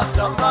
Atamda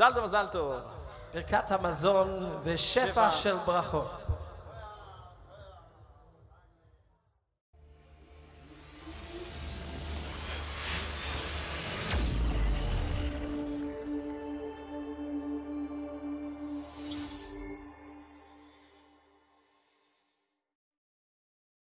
מזל טוב, מזל טוב. ברכת המזון ושפע של ברכות.